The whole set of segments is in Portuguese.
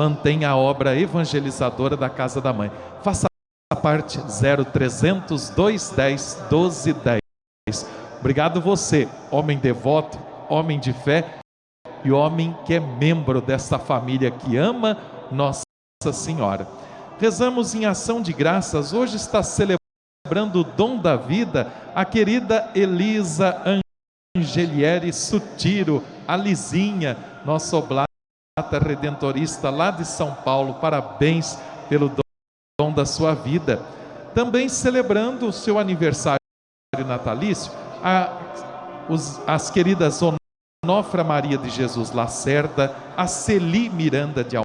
mantenha a obra evangelizadora da Casa da Mãe. Faça parte 0300 210 1210. Obrigado você, homem devoto, homem de fé e homem que é membro dessa família que ama Nossa Senhora. Rezamos em ação de graças. Hoje está celebrando o dom da vida a querida Elisa Angelieri Sutiro, a Lizinha, nossa redentorista lá de São Paulo. Parabéns pelo dom da sua vida. Também celebrando o seu aniversário natalício, a, os, as queridas Onofra Maria de Jesus Lacerda, a Celi Miranda de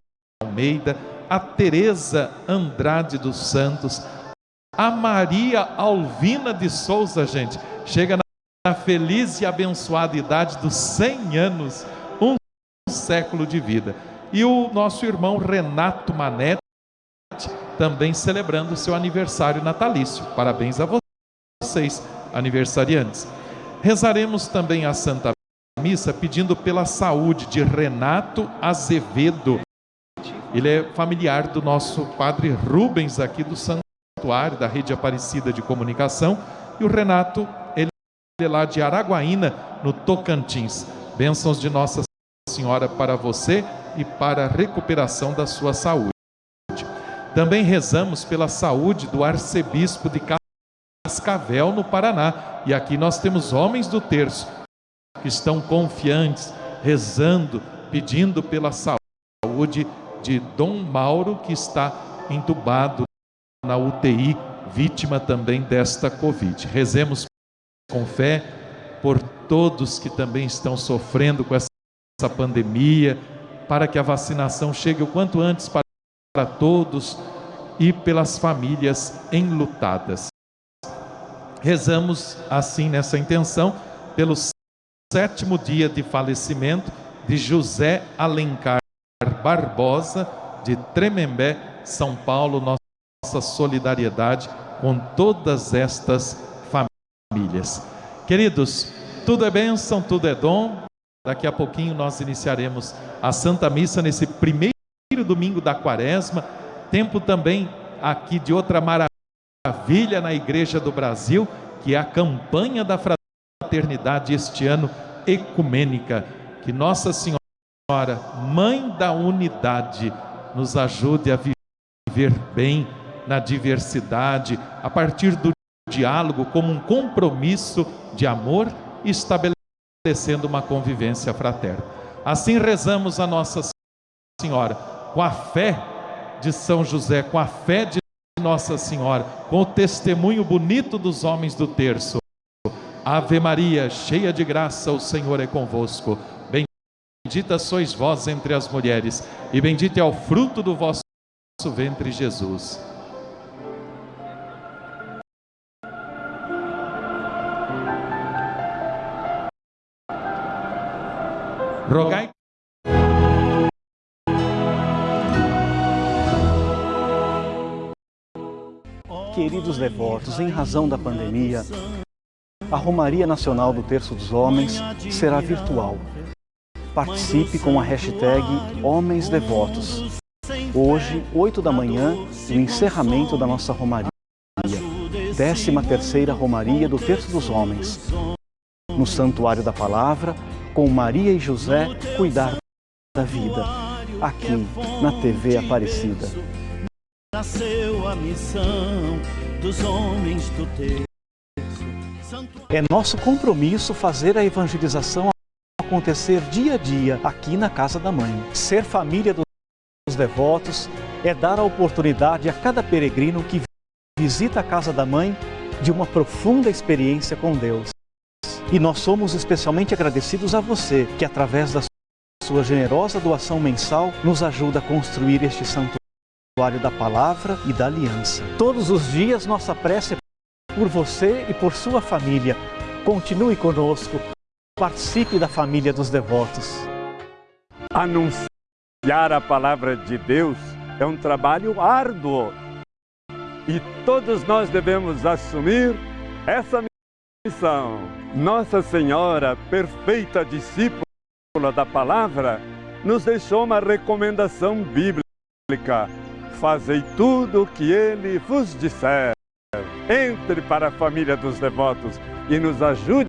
Almeida, a Teresa Andrade dos Santos, a Maria Alvina de Souza, gente, chega na feliz e abençoada idade dos 100 anos, século de vida. E o nosso irmão Renato Manete, também celebrando seu aniversário natalício. Parabéns a vocês, aniversariantes. Rezaremos também a Santa Missa pedindo pela saúde de Renato Azevedo. Ele é familiar do nosso padre Rubens aqui do Santuário da Rede Aparecida de Comunicação e o Renato, ele é lá de Araguaína, no Tocantins. Bênçãos de Nossa Senhora para você e para a recuperação da sua saúde. Também rezamos pela saúde do arcebispo de Cascavel, no Paraná. E aqui nós temos homens do terço que estão confiantes, rezando, pedindo pela saúde de Dom Mauro, que está entubado na UTI, vítima também desta Covid. Rezemos com fé por todos que também estão sofrendo com essa pandemia, para que a vacinação chegue o quanto antes para, para todos e pelas famílias enlutadas. Rezamos assim nessa intenção pelo sétimo dia de falecimento de José Alencar Barbosa, de Tremembé, São Paulo, nossa solidariedade com todas estas famílias. Queridos, tudo é bênção, tudo é dom. Daqui a pouquinho nós iniciaremos a Santa Missa nesse primeiro domingo da quaresma, tempo também aqui de outra maravilha na Igreja do Brasil, que é a campanha da fraternidade este ano ecumênica. Que Nossa Senhora, Mãe da Unidade, nos ajude a viver bem na diversidade, a partir do diálogo como um compromisso de amor e estabelecendo uma convivência fraterna. Assim rezamos a Nossa Senhora, com a fé de São José, com a fé de nossa Senhora, com o testemunho bonito dos homens do terço. Ave Maria, cheia de graça, o Senhor é convosco. Bendita sois vós entre as mulheres, e bendito é o fruto do vosso ventre, Jesus. Rogai Queridos devotos, em razão da pandemia, a Romaria Nacional do Terço dos Homens será virtual. Participe com a hashtag Homens Devotos. Hoje, 8 da manhã, o encerramento da nossa Romaria. 13 terceira Romaria do Terço dos Homens. No Santuário da Palavra, com Maria e José cuidar da vida. Aqui, na TV Aparecida nasceu a missão dos homens do terço. É nosso compromisso fazer a evangelização acontecer dia a dia aqui na Casa da Mãe. Ser família dos devotos é dar a oportunidade a cada peregrino que visita a Casa da Mãe de uma profunda experiência com Deus. E nós somos especialmente agradecidos a você que, através da sua generosa doação mensal, nos ajuda a construir este santuário da palavra e da aliança. Todos os dias nossa prece é por você e por sua família. Continue conosco, participe da família dos devotos. Anunciar a palavra de Deus é um trabalho árduo e todos nós devemos assumir essa Nossa Senhora, perfeita discípula da palavra, nos deixou uma recomendação bíblica fazei tudo o que ele vos disser. Entre para a família dos devotos e nos ajude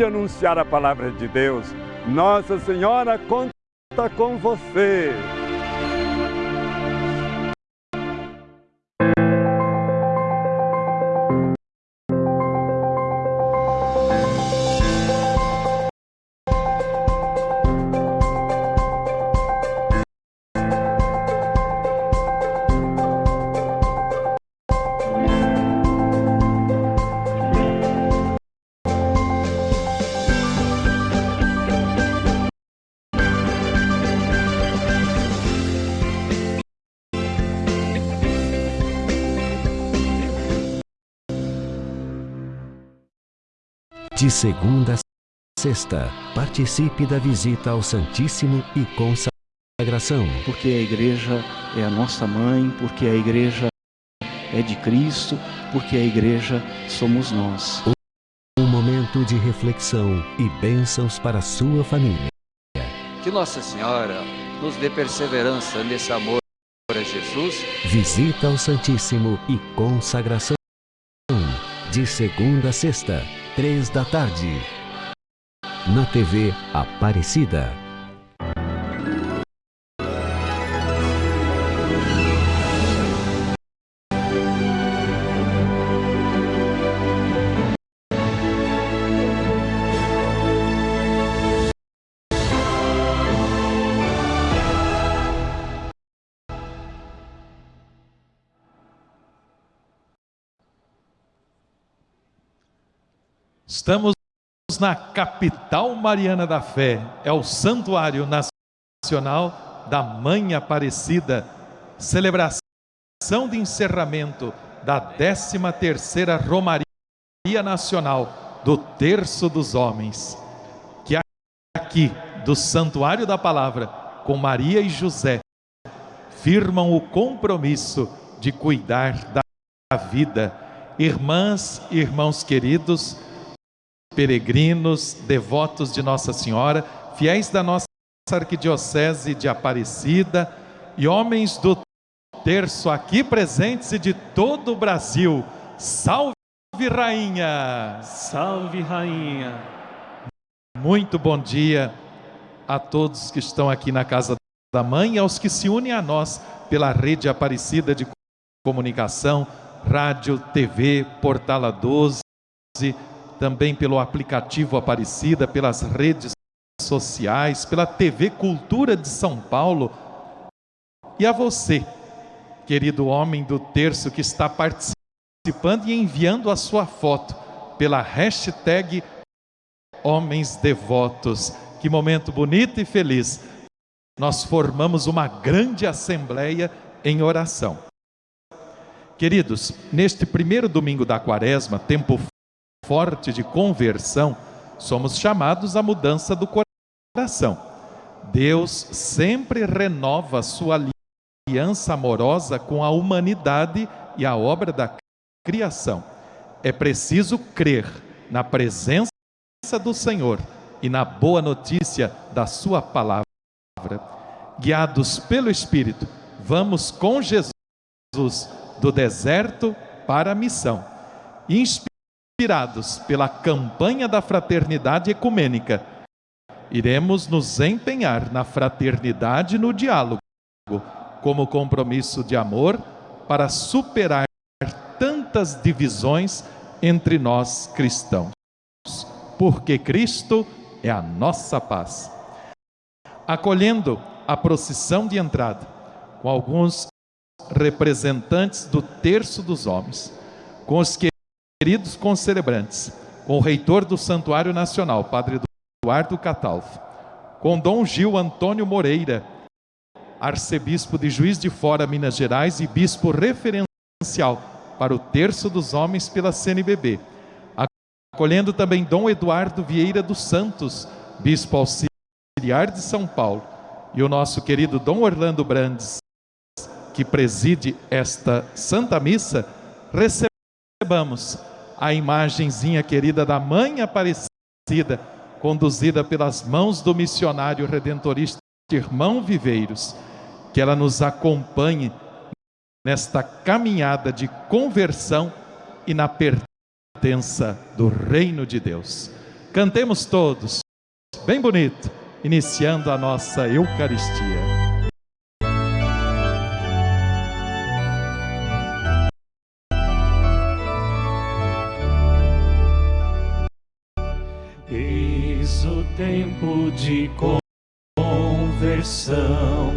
a anunciar a palavra de Deus. Nossa Senhora conta com você. De segunda a sexta, participe da visita ao Santíssimo e consagração. Porque a igreja é a nossa mãe, porque a igreja é de Cristo, porque a igreja somos nós. Um momento de reflexão e bênçãos para a sua família. Que Nossa Senhora nos dê perseverança nesse amor a Jesus. Visita ao Santíssimo e consagração. De segunda a sexta, três da tarde. Na TV Aparecida. Estamos na capital mariana da fé, é o Santuário Nacional da Mãe Aparecida, celebração de encerramento da 13ª Romaria Nacional do Terço dos Homens, que aqui do Santuário da Palavra, com Maria e José, firmam o compromisso de cuidar da vida. Irmãs e irmãos queridos, peregrinos, devotos de Nossa Senhora, fiéis da nossa arquidiocese de Aparecida e homens do terço aqui presentes e de todo o Brasil. Salve Rainha! Salve Rainha! Muito bom dia a todos que estão aqui na casa da mãe e aos que se unem a nós pela rede Aparecida de comunicação, rádio, TV, Portala 12, também pelo aplicativo Aparecida, pelas redes sociais, pela TV Cultura de São Paulo. E a você, querido homem do terço que está participando e enviando a sua foto pela hashtag Homens Devotos. Que momento bonito e feliz. Nós formamos uma grande assembleia em oração. Queridos, neste primeiro domingo da quaresma, tempo forte de conversão, somos chamados à mudança do coração. Deus sempre renova sua aliança amorosa com a humanidade e a obra da criação. É preciso crer na presença do Senhor e na boa notícia da sua palavra. Guiados pelo Espírito, vamos com Jesus do deserto para a missão. Inspira inspirados pela campanha da fraternidade ecumênica, iremos nos empenhar na fraternidade e no diálogo, como compromisso de amor para superar tantas divisões entre nós cristãos. Porque Cristo é a nossa paz. Acolhendo a procissão de entrada, com alguns representantes do terço dos homens, com os que queridos concelebrantes, com o reitor do Santuário Nacional, Padre Eduardo Catalfo, com Dom Gil Antônio Moreira, arcebispo de Juiz de Fora, Minas Gerais e bispo referencial para o Terço dos Homens pela CNBB, acolhendo também Dom Eduardo Vieira dos Santos, bispo auxiliar de São Paulo, e o nosso querido Dom Orlando Brandes, que preside esta Santa Missa, recebamos a imagenzinha querida da Mãe Aparecida, conduzida pelas mãos do missionário redentorista Irmão Viveiros. que ela nos acompanhe nesta caminhada de conversão e na pertença do reino de Deus. Cantemos todos, bem bonito, iniciando a nossa Eucaristia. Tempo de conversão,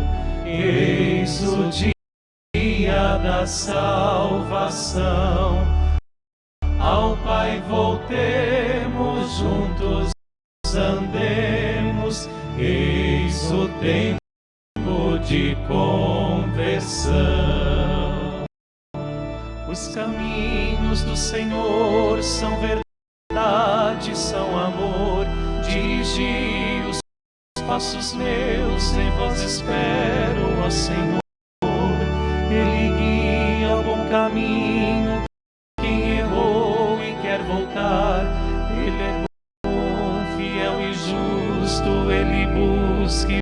eis o dia da salvação. Ao Pai voltemos juntos, andemos, eis o tempo de conversão. Os caminhos do Senhor são verdade, são amor. Dirigi os passos meus, em vós espero, ó Senhor. Ele guia o bom caminho. Quem errou e quer voltar, Ele é bom, fiel e justo. Ele busca e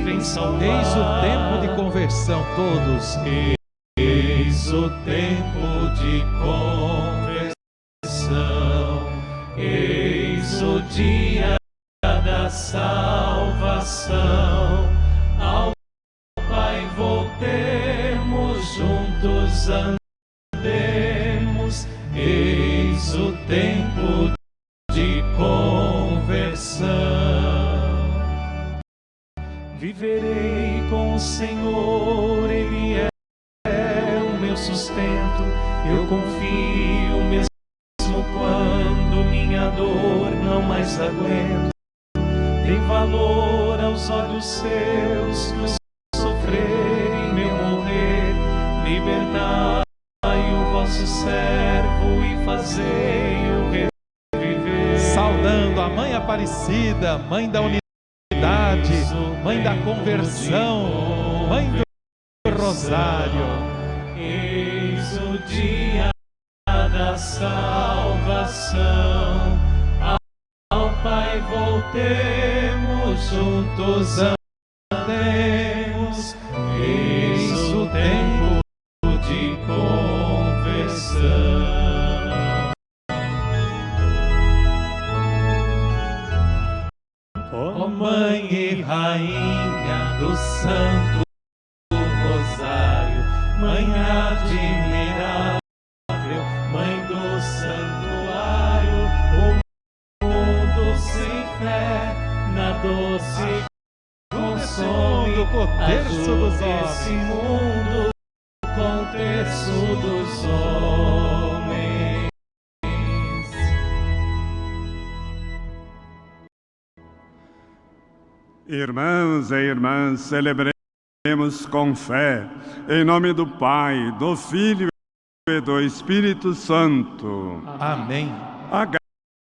vem salvar. Eis o tempo de conversão, todos. Eis o tempo de conversão. Eis o dia salvação. Ao Pai voltemos juntos Mãe da Unidade, Mãe da Conversão, Mãe do Rosário. Eis o dia da salvação. Ao Pai voltemos, juntos Irmãos e irmãs, celebremos com fé, em nome do Pai, do Filho e do Espírito Santo. Amém. A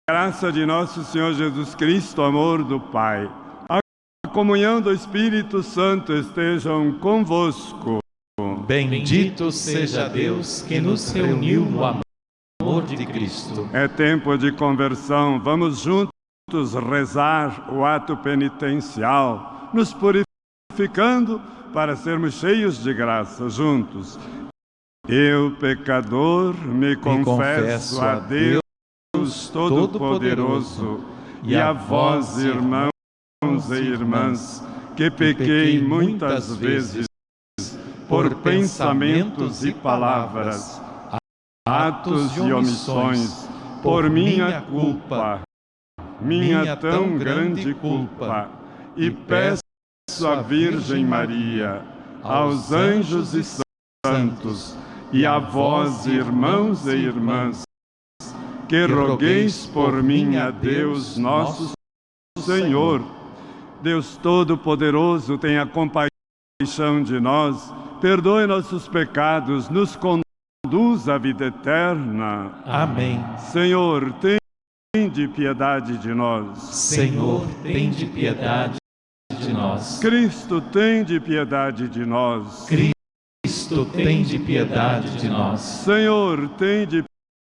graça de nosso Senhor Jesus Cristo, amor do Pai, a comunhão do Espírito Santo estejam convosco. Bendito seja Deus que nos reuniu no amor de Cristo. É tempo de conversão, vamos juntos rezar o ato penitencial, nos purificando para sermos cheios de graça juntos. Eu, pecador, me confesso a Deus Todo-Poderoso e a vós, irmãos e irmãs, que pequei muitas vezes por pensamentos e palavras, atos e omissões, por minha culpa, minha tão grande culpa, e peço à Virgem Maria, aos anjos e santos, e a vós, irmãos e irmãs, que rogueis por mim a Deus nosso Senhor. Deus Todo-Poderoso, tenha compaixão de nós, perdoe nossos pecados, nos conduz à vida eterna. Amém. Senhor, Tende piedade de nós. Senhor, tende piedade de nós. Cristo, tende piedade de nós. Cristo, tende piedade de nós. Senhor, tende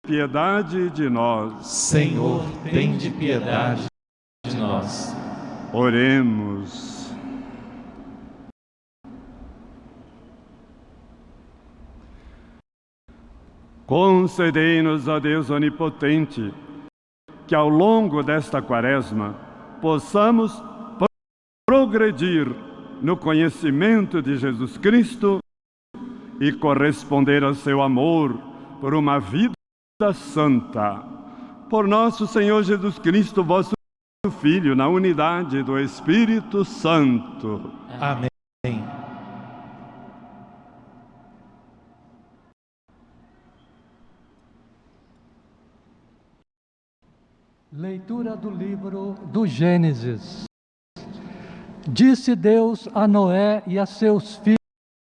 piedade de nós. Senhor, tende piedade de nós. Oremos. Concedei-nos, a Deus onipotente, que ao longo desta quaresma possamos progredir no conhecimento de Jesus Cristo e corresponder ao seu amor por uma vida santa. Por nosso Senhor Jesus Cristo, vosso Filho, na unidade do Espírito Santo. Amém. Leitura do livro do Gênesis. Disse Deus a Noé e a seus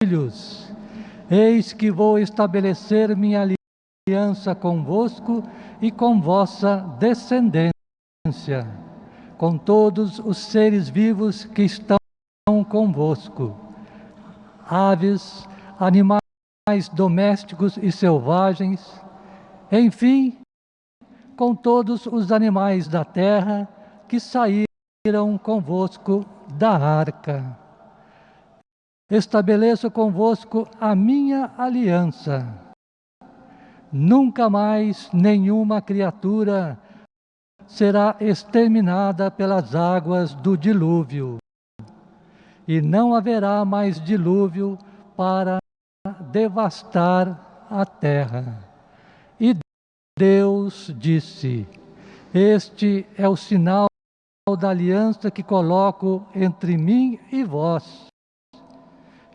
filhos: Eis que vou estabelecer minha aliança convosco e com vossa descendência, com todos os seres vivos que estão convosco, aves, animais domésticos e selvagens, enfim, com todos os animais da terra que saíram convosco da arca. Estabeleço convosco a minha aliança. Nunca mais nenhuma criatura será exterminada pelas águas do dilúvio, e não haverá mais dilúvio para devastar a terra. Deus disse: Este é o sinal da aliança que coloco entre mim e vós,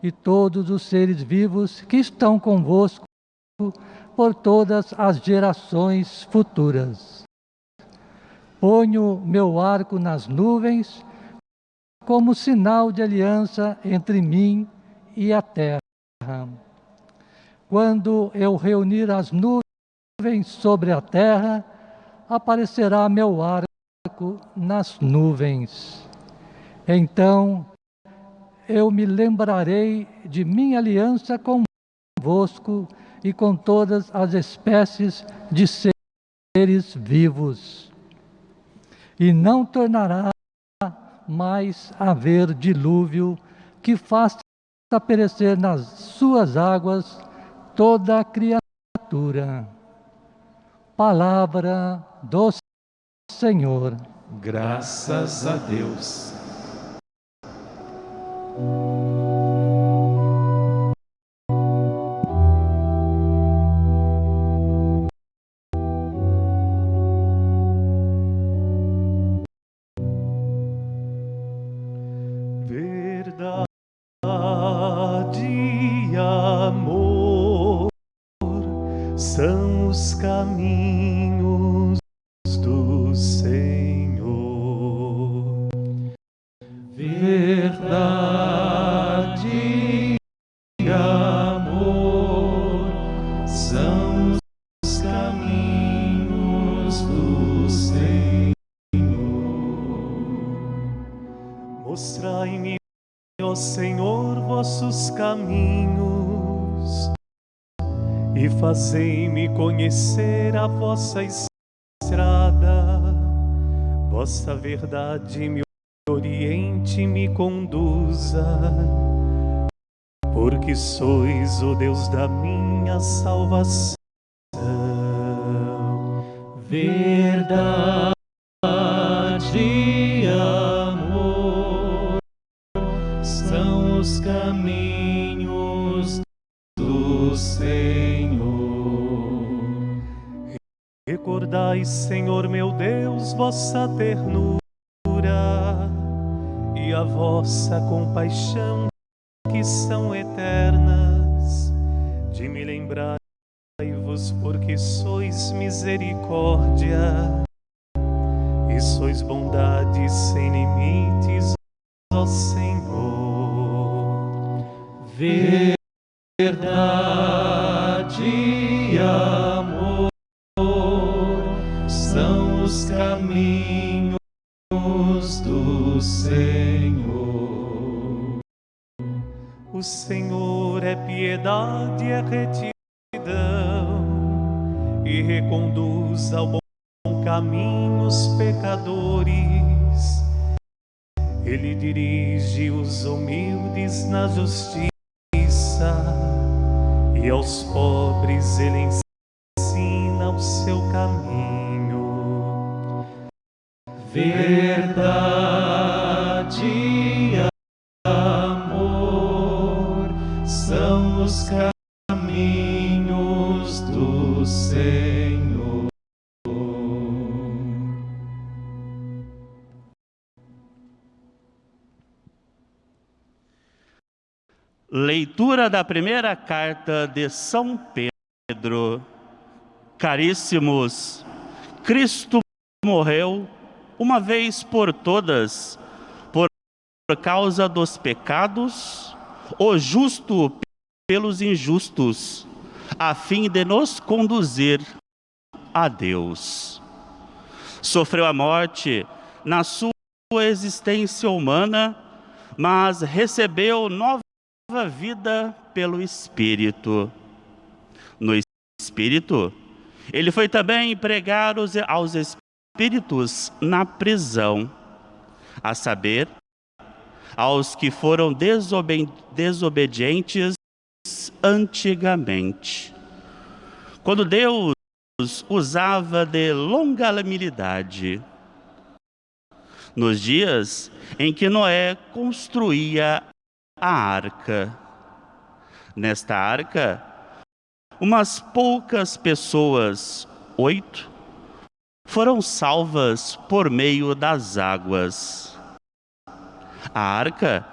e todos os seres vivos que estão convosco por todas as gerações futuras. Ponho meu arco nas nuvens como sinal de aliança entre mim e a terra. Quando eu reunir as nuvens, sobre a terra, aparecerá meu arco nas nuvens. Então eu me lembrarei de minha aliança convosco e com todas as espécies de seres vivos. E não tornará mais haver dilúvio que faça perecer nas suas águas toda a criatura palavra do Senhor. Graças a Deus. Verdade me oriente me conduza, porque sois o Deus da minha salvação. Verdade e amor são os caminhos do Senhor. Recordai, Senhor meu Deus, vossa ternura piedade e é retidão e reconduz ao bom caminho os pecadores. Ele dirige os humildes na justiça e aos pobres ele ensina seu caminho. Verdade Leitura da primeira carta de São Pedro. Caríssimos, Cristo morreu uma vez por todas por causa dos pecados, o justo pelos injustos, a fim de nos conduzir a Deus. Sofreu a morte na sua existência humana, mas recebeu nova vida pelo Espírito. No Espírito, ele foi também pregar aos espíritos na prisão, a saber, aos que foram desobe desobedientes antigamente. Quando Deus usava de longanimidade, nos dias em que Noé construía a arca. Nesta arca, umas poucas pessoas, oito, foram salvas por meio das águas. A arca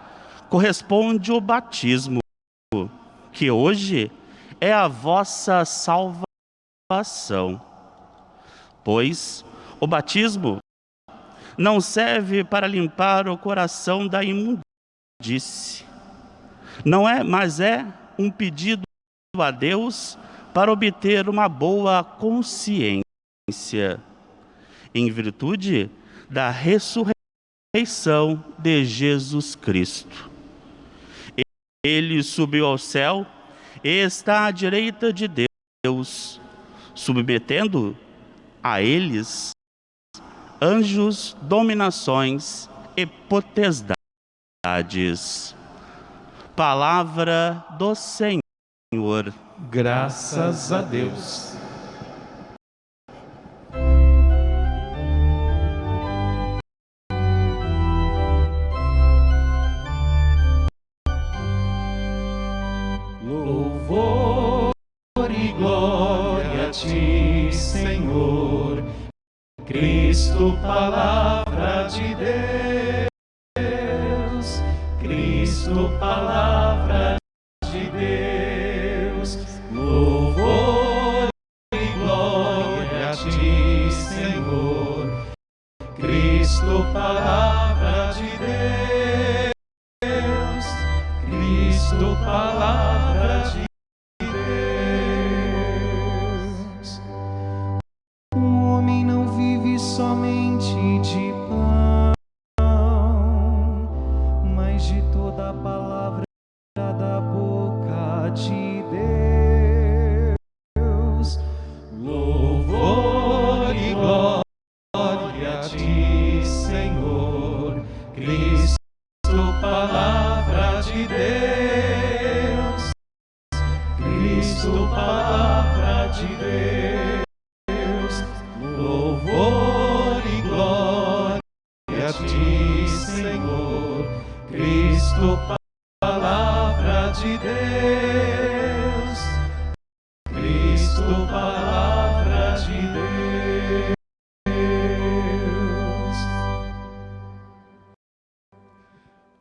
corresponde ao batismo, que hoje é a vossa salvação. Pois o batismo não serve para limpar o coração da imundície, não é, mas é um pedido a Deus para obter uma boa consciência, em virtude da ressurreição de Jesus Cristo. Ele subiu ao céu e está à direita de Deus, submetendo a eles anjos, dominações e potestades. Palavra do Senhor. Graças a Deus. Louvor e glória a ti, Senhor, Cristo, palavra Cristo, palavra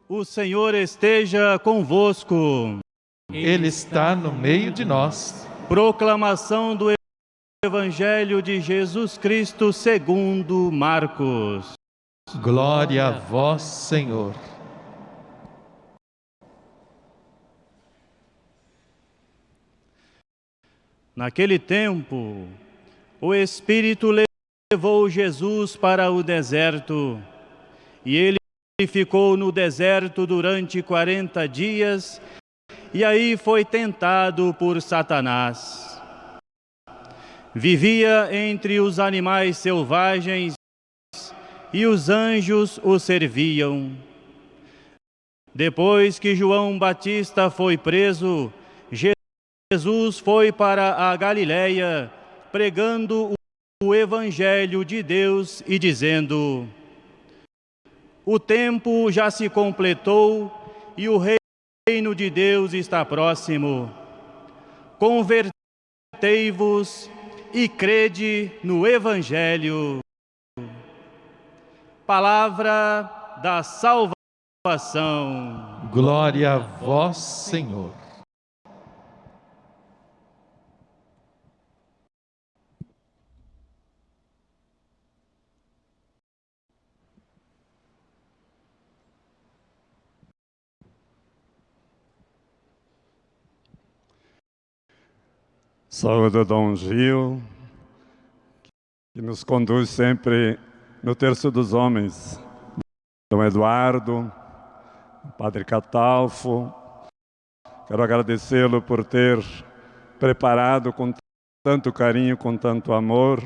O Senhor esteja convosco. Ele está no meio de nós. Proclamação do Evangelho de Jesus Cristo segundo Marcos. Glória a vós, Senhor. Naquele tempo, o Espírito levou Jesus para o deserto, e ele ficou no deserto durante quarenta dias, e aí foi tentado por Satanás. Vivia entre os animais selvagens, e os anjos o serviam. Depois que João Batista foi preso, Jesus foi para a Galiléia pregando o Evangelho de Deus e dizendo: O tempo já se completou e o reino de Deus está próximo. Convertei-vos e crede no Evangelho. Palavra da salvação. Glória a vós, Senhor. Saúde Dom Gil, que nos conduz sempre no terço dos homens. Dom Eduardo, Padre Catalfo, quero agradecê-lo por ter preparado com tanto carinho, com tanto amor,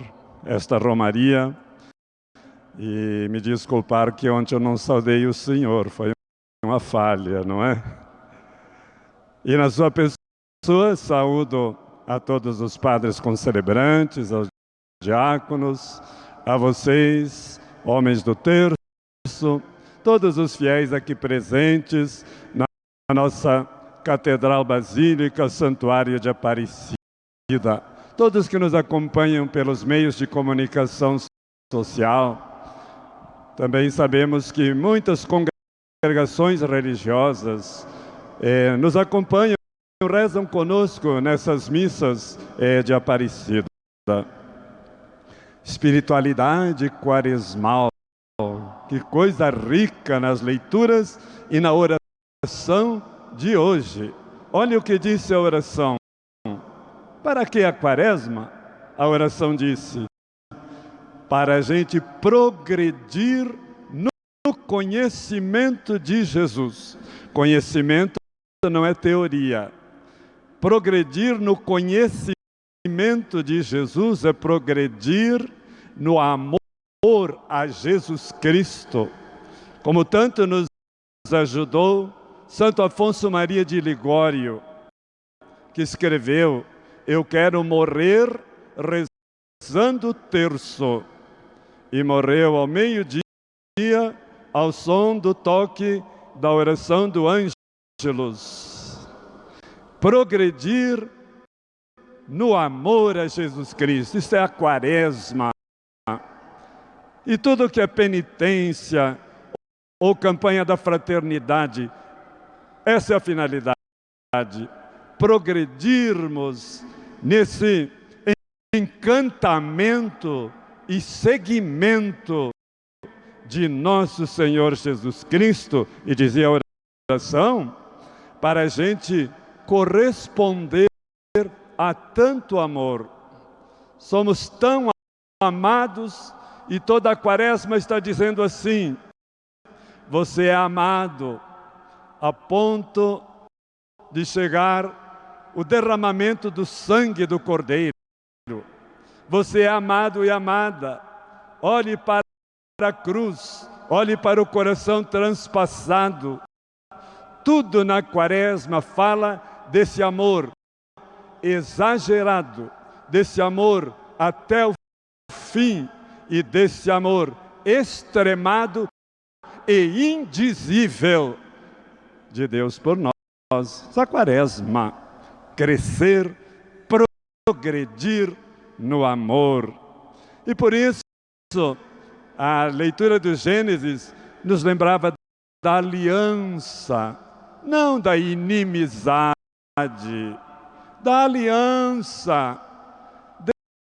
esta romaria. E me desculpar que ontem eu não saudei o Senhor, foi uma falha, não é? E na sua pessoa, saúdo a todos os padres concelebrantes, aos diáconos, a vocês, homens do terço, todos os fiéis aqui presentes na nossa Catedral Basílica, Santuário de Aparecida, todos que nos acompanham pelos meios de comunicação social. Também sabemos que muitas congregações religiosas eh, nos acompanham rezam conosco nessas missas é, de Aparecida. Espiritualidade quaresmal, que coisa rica nas leituras e na oração de hoje. Olha o que disse a oração. Para que a quaresma? A oração disse, para a gente progredir no conhecimento de Jesus. Conhecimento não é teoria, Progredir no conhecimento de Jesus é progredir no amor a Jesus Cristo. Como tanto nos ajudou Santo Afonso Maria de Ligório, que escreveu: Eu quero morrer rezando terço. E morreu ao meio-dia, ao som do toque da oração do Ângelus progredir no amor a Jesus Cristo. Isso é a quaresma. E tudo que é penitência ou campanha da fraternidade, essa é a finalidade. Progredirmos nesse encantamento e seguimento de nosso Senhor Jesus Cristo. E dizia a oração, para a gente corresponder a tanto amor. Somos tão amados e toda a quaresma está dizendo assim: você é amado a ponto de chegar o derramamento do sangue do Cordeiro. Você é amado e amada. Olhe para a cruz, olhe para o coração transpassado. Tudo na quaresma fala desse amor exagerado, desse amor até o fim e desse amor extremado e indizível de Deus por nós. Essa quaresma, crescer, progredir no amor. E por isso, a leitura do Gênesis nos lembrava da aliança, não da inimizade, da aliança.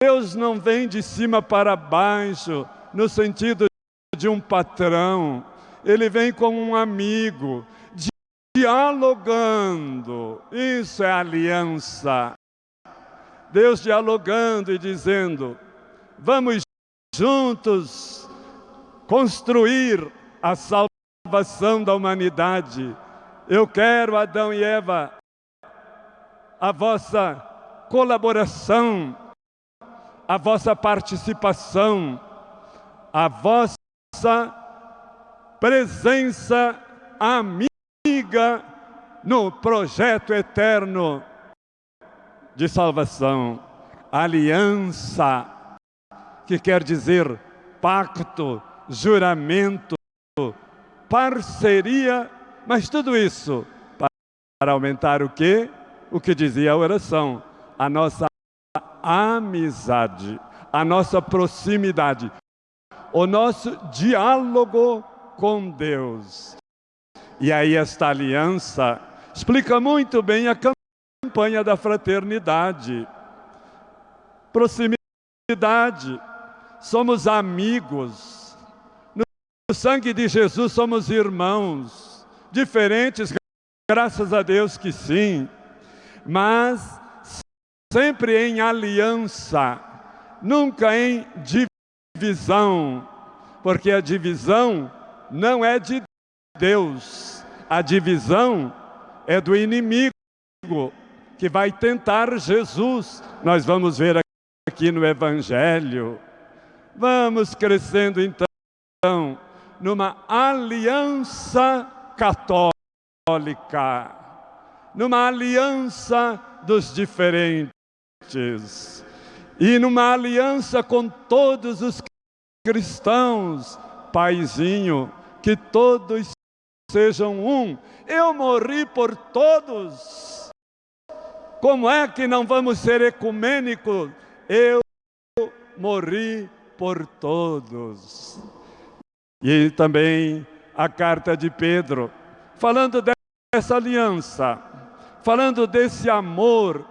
Deus não vem de cima para baixo, no sentido de um patrão. Ele vem como um amigo, dialogando. Isso é aliança. Deus dialogando e dizendo: vamos juntos construir a salvação da humanidade eu quero, Adão e Eva, a vossa colaboração, a vossa participação, a vossa presença amiga no projeto eterno de salvação. aliança, que quer dizer pacto, juramento, parceria, mas tudo isso para aumentar o quê? O que dizia a oração, a nossa amizade, a nossa proximidade, o nosso diálogo com Deus. E aí esta aliança explica muito bem a campanha da fraternidade. Proximidade, somos amigos. No sangue de Jesus somos irmãos, diferentes, graças a Deus que sim, mas sempre em aliança, nunca em divisão, porque a divisão não é de Deus, a divisão é do inimigo que vai tentar Jesus. Nós vamos ver aqui no Evangelho. Vamos crescendo então numa aliança católica, numa aliança dos diferentes e numa aliança com todos os cristãos, Paizinho, que todos sejam um. Eu morri por todos. Como é que não vamos ser ecumênicos? Eu morri por todos. E também a carta de Pedro, falando dessa aliança, falando desse amor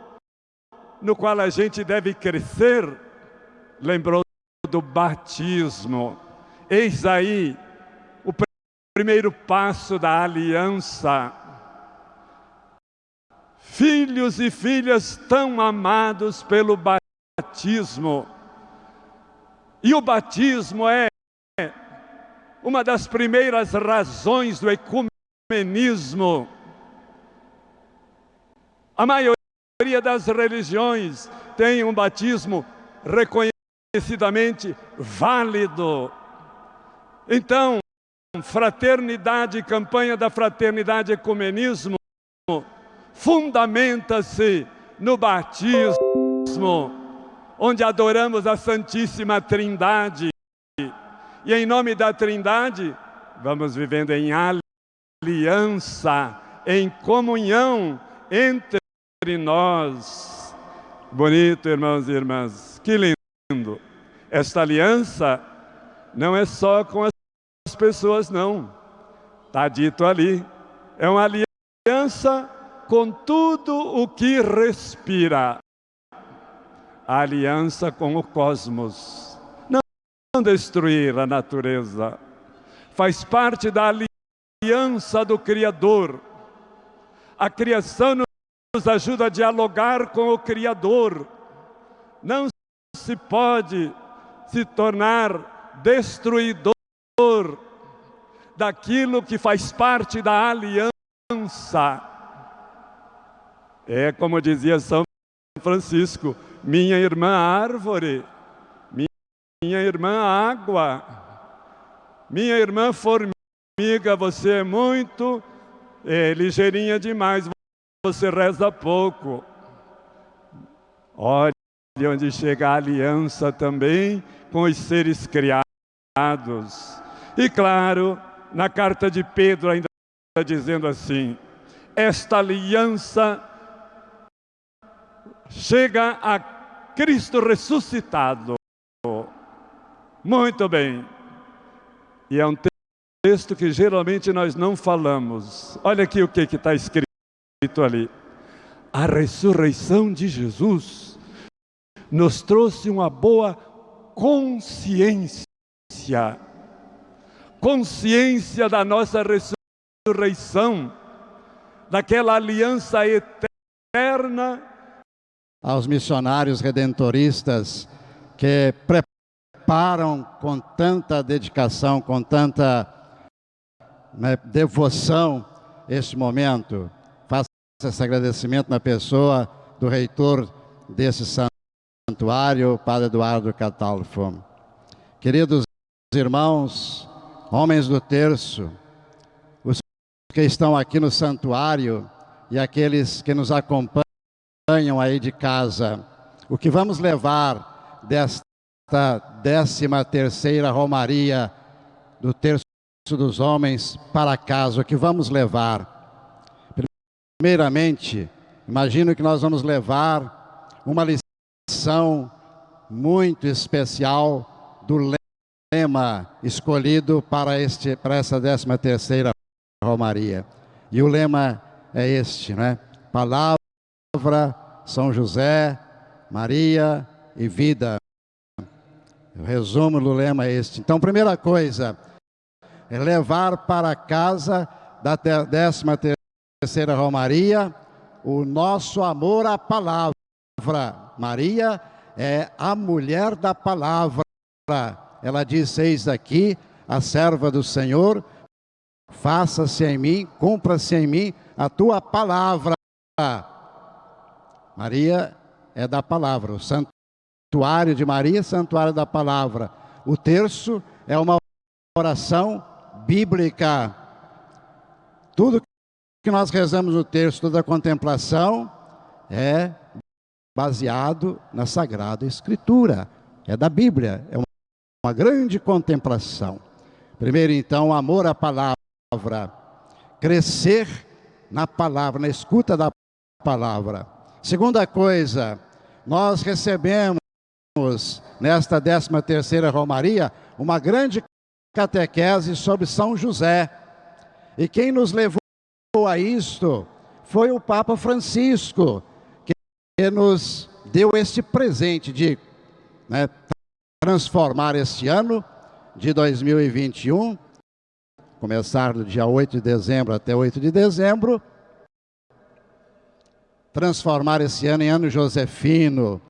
no qual a gente deve crescer, lembrou do batismo. Eis aí o primeiro passo da aliança. Filhos e filhas tão amados pelo batismo. E o batismo é uma das primeiras razões do ecumenismo. A maioria das religiões tem um batismo reconhecidamente válido. Então, fraternidade, campanha da fraternidade ecumenismo, fundamenta-se no batismo, onde adoramos a Santíssima Trindade. E em nome da Trindade, vamos vivendo em aliança, em comunhão entre nós. Bonito, irmãos e irmãs, que lindo. Esta aliança não é só com as pessoas, não. Está dito ali. É uma aliança com tudo o que respira. A aliança com o cosmos. Não destruir a natureza. Faz parte da aliança do Criador. A criação nos ajuda a dialogar com o Criador. Não se pode se tornar destruidor daquilo que faz parte da aliança. É como dizia São Francisco, minha irmã árvore, minha irmã água, minha irmã formiga, você é muito é, ligeirinha demais, você reza pouco. Olha onde chega a aliança também com os seres criados. E claro, na carta de Pedro ainda está dizendo assim, esta aliança chega a Cristo ressuscitado. Muito bem. E é um texto que geralmente nós não falamos. Olha aqui o que está escrito ali. A ressurreição de Jesus nos trouxe uma boa consciência consciência da nossa ressurreição, daquela aliança eterna. Aos missionários redentoristas que preparam com tanta dedicação, com tanta né, devoção este momento. Esse agradecimento na pessoa do reitor desse santuário, Padre Eduardo Catalfo. Queridos irmãos, homens do terço, os que estão aqui no santuário e aqueles que nos acompanham aí de casa. o que vamos levar desta décima terceira Romaria do Terço dos Homens para casa, o que vamos levar? Primeiramente, imagino que nós vamos levar uma lição muito especial do lema escolhido para, este, para essa décima terceira Romaria. E o lema é este, né? Palavra, São José, Maria e vida. O resumo do lema é este. Então, primeira coisa, é levar para casa da décima terceira Romaria o nosso amor à palavra. Maria é a mulher da palavra. Ela diz, eis aqui, a serva do Senhor, faça-se em mim, cumpra-se em mim a tua palavra. Maria é da palavra, o santuário de Maria, santuário da palavra. O terço é uma oração bíblica. Tudo que nós rezamos no terço, toda a contemplação, é baseado na Sagrada Escritura, é da Bíblia, é uma, uma grande contemplação. Primeiro, então, amor à palavra, crescer na palavra, na escuta da palavra. Segunda coisa, nós recebemos nesta 13 terceira Romaria uma grande catequese sobre São José. E quem nos levou a isto foi o Papa Francisco, que nos deu este presente de né, transformar este ano de 2021, começar do dia 8 de dezembro até 8 de dezembro, transformar esse ano em ano josefino,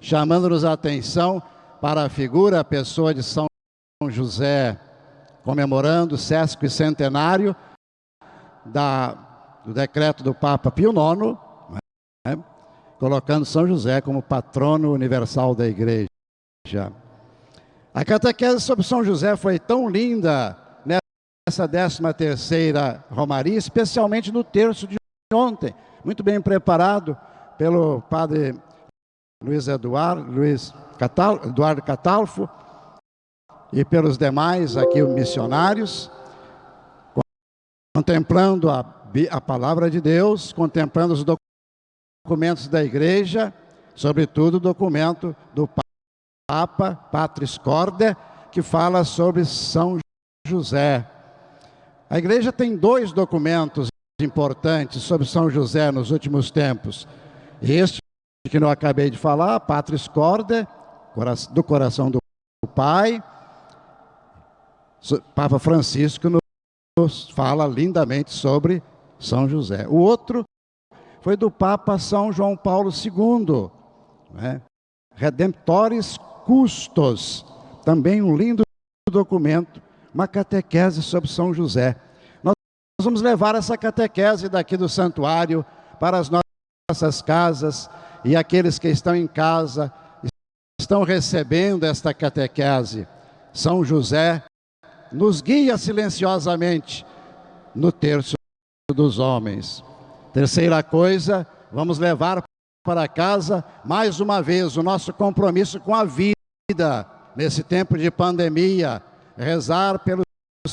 chamando-nos a atenção para a figura, a pessoa de São José, comemorando o sesco centenário da, do decreto do Papa Pio IX, né, colocando São José como patrono universal da igreja. A catequese sobre São José foi tão linda nessa 13 terceira Romaria, especialmente no terço de ontem, muito bem preparado pelo padre Luiz Eduardo, Luiz Catal, Eduardo Catalfo e pelos demais aqui missionários, contemplando a, a palavra de Deus, contemplando os documentos da igreja, sobretudo o documento do Papa Patris Corda, que fala sobre São José. A igreja tem dois documentos importantes sobre São José nos últimos tempos. Este que eu acabei de falar, Patris Corda, do coração do Pai, Papa Francisco fala lindamente sobre São José. O outro foi do Papa São João Paulo II, né? Redemptores Custos, também um lindo documento, uma catequese sobre São José. Nós vamos levar essa catequese daqui do santuário para as nossas casas e aqueles que estão em casa estão recebendo esta catequese. São José nos guia silenciosamente no terço dos homens. Terceira coisa, vamos levar para casa mais uma vez o nosso compromisso com a vida nesse tempo de pandemia, rezar pelos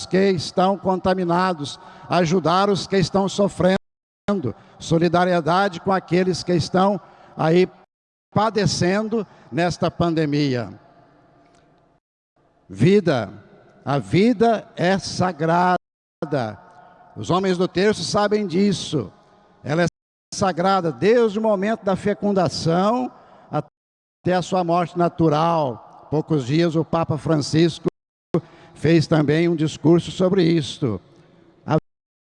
que estão contaminados, ajudar os que estão sofrendo, solidariedade com aqueles que estão aí padecendo nesta pandemia. Vida, a vida é sagrada. Os homens do terço sabem disso. Ela é sagrada desde o momento da fecundação até a sua morte natural. Poucos dias o Papa Francisco fez também um discurso sobre isto. A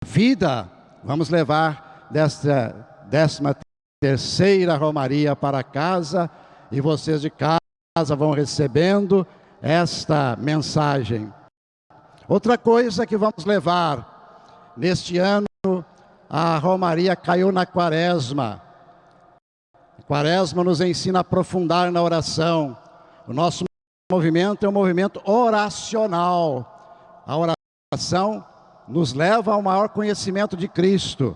vida, vamos levar desta décima terceira romaria para casa e vocês de casa vão recebendo esta mensagem. Outra coisa que vamos levar neste ano, a romaria caiu na quaresma. A quaresma nos ensina a aprofundar na oração. O nosso movimento é um movimento oracional. A oração nos leva ao maior conhecimento de Cristo.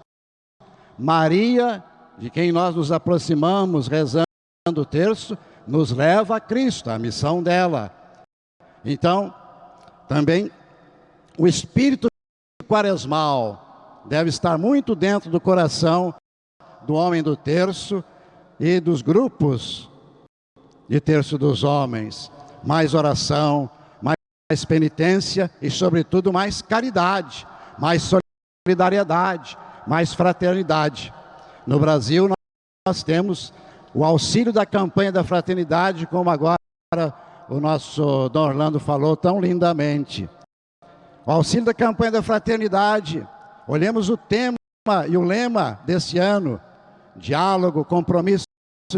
Maria, de quem nós nos aproximamos rezando do terço nos leva a Cristo, a missão dela. Então, também o espírito quaresmal deve estar muito dentro do coração do homem do terço e dos grupos de terço dos homens. Mais oração, mais penitência e, sobretudo, mais caridade, mais solidariedade, mais fraternidade. No Brasil, nós temos o auxílio da campanha da fraternidade, como agora o nosso Dom Orlando falou tão lindamente. O auxílio da campanha da fraternidade. Olhemos o tema e o lema desse ano: diálogo, compromisso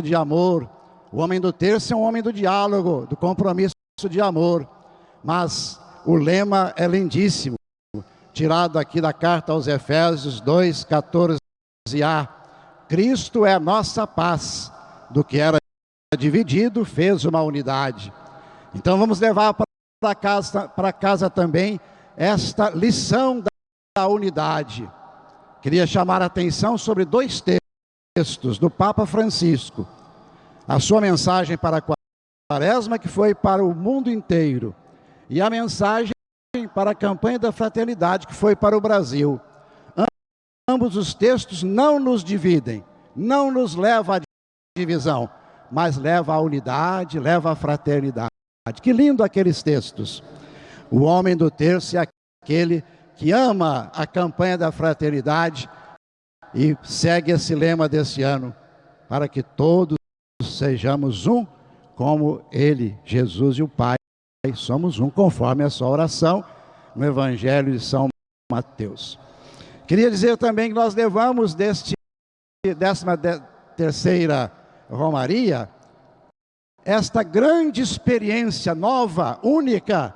de amor. O homem do terço é um homem do diálogo, do compromisso de amor. Mas o lema é lindíssimo, tirado aqui da carta aos Efésios 2, 14a. Cristo é a nossa paz, do que era dividido, fez uma unidade. Então vamos levar para casa, para casa também esta lição da unidade. Queria chamar a atenção sobre dois textos do Papa Francisco. A sua mensagem para a Quaresma, que foi para o mundo inteiro, e a mensagem para a campanha da fraternidade, que foi para o Brasil. Ambos os textos não nos dividem, não nos levam à divisão, mas leva à unidade, leva à fraternidade. Que lindo aqueles textos. O homem do terço é aquele que ama a campanha da fraternidade e segue esse lema desse ano, para que todos sejamos um, como Ele, Jesus e o Pai, somos um, conforme a sua oração no Evangelho de São Mateus. Queria dizer também que nós levamos deste décima terceira Romaria esta grande experiência nova, única,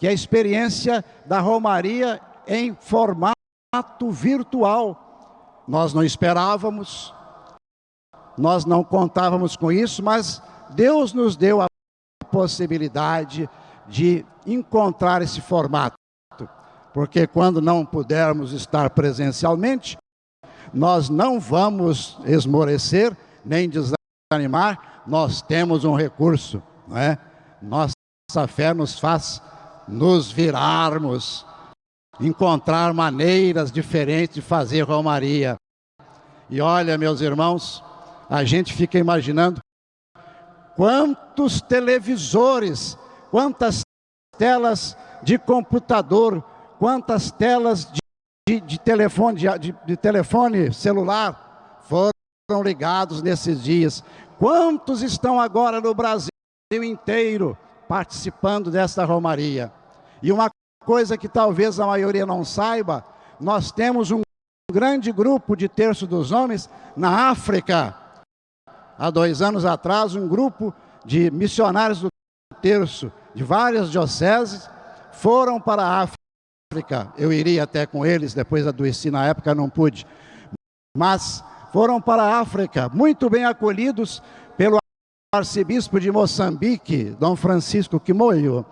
que é a experiência da Romaria em formato virtual. Nós não esperávamos, nós não contávamos com isso, mas Deus nos deu a possibilidade de encontrar esse formato porque quando não pudermos estar presencialmente, nós não vamos esmorecer nem desanimar, nós temos um recurso, não é? Nossa fé nos faz nos virarmos, encontrar maneiras diferentes de fazer romaria. E olha, meus irmãos, a gente fica imaginando quantos televisores, quantas telas de computador quantas telas de, de, de telefone, de, de telefone celular foram ligados nesses dias. Quantos estão agora no Brasil inteiro participando dessa romaria? E uma coisa que talvez a maioria não saiba, nós temos um grande grupo de terço dos homens na África. Há dois anos atrás, um grupo de missionários do terço de várias dioceses foram para a África eu iria até com eles, depois adoeci na época, não pude. Mas foram para a África, muito bem acolhidos pelo arcebispo de Moçambique, Dom Francisco Quimoio.